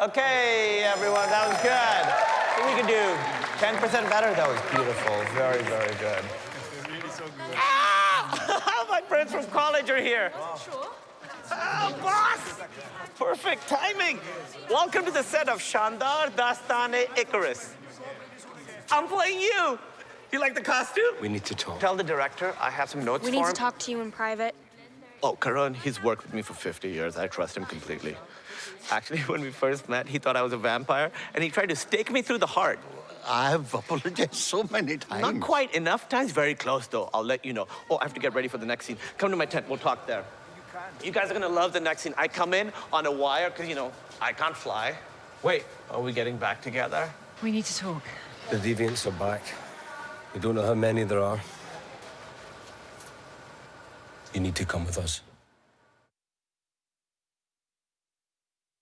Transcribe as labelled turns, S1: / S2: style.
S1: Okay, everyone, that was good. I think we can do 10% better. That was beautiful. Very, very good. Ah! My friends from college are here.
S2: Sure.
S1: Oh, boss! Perfect timing. Welcome to the set of Shandar Dastane Icarus. I'm playing you. You like the costume?
S3: We need to talk.
S1: Tell the director I have some notes
S2: We
S1: for
S2: need to talk to you in private.
S1: Oh, Karun, he's worked with me for 50 years. I trust him completely. Actually, when we first met, he thought I was a vampire, and he tried to stake me through the heart.
S4: I have apologized so many times.
S1: Not quite enough times, very close though. I'll let you know. Oh, I have to get ready for the next scene. Come to my tent, we'll talk there. You guys are gonna love the next scene. I come in on a wire, because, you know, I can't fly. Wait, are we getting back together?
S5: We need to talk.
S3: The deviants are back. We don't know how many there are. You need to come with us.